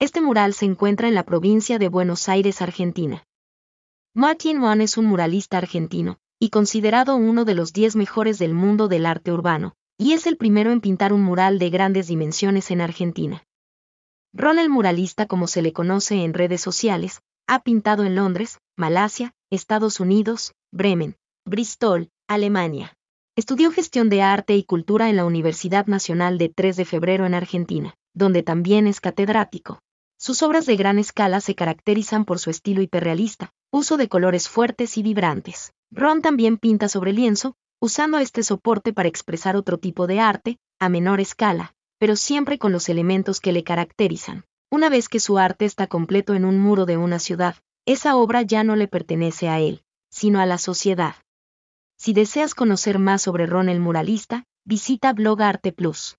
Este mural se encuentra en la provincia de Buenos Aires, Argentina. Martin Wan es un muralista argentino, y considerado uno de los 10 mejores del mundo del arte urbano, y es el primero en pintar un mural de grandes dimensiones en Argentina. Ron el muralista como se le conoce en redes sociales, ha pintado en Londres, Malasia, Estados Unidos, Bremen, Bristol, Alemania. Estudió gestión de arte y cultura en la Universidad Nacional de 3 de Febrero en Argentina, donde también es catedrático. Sus obras de gran escala se caracterizan por su estilo hiperrealista, uso de colores fuertes y vibrantes. Ron también pinta sobre lienzo, usando este soporte para expresar otro tipo de arte, a menor escala, pero siempre con los elementos que le caracterizan. Una vez que su arte está completo en un muro de una ciudad, esa obra ya no le pertenece a él, sino a la sociedad. Si deseas conocer más sobre Ron el muralista, visita Blog Arte Plus.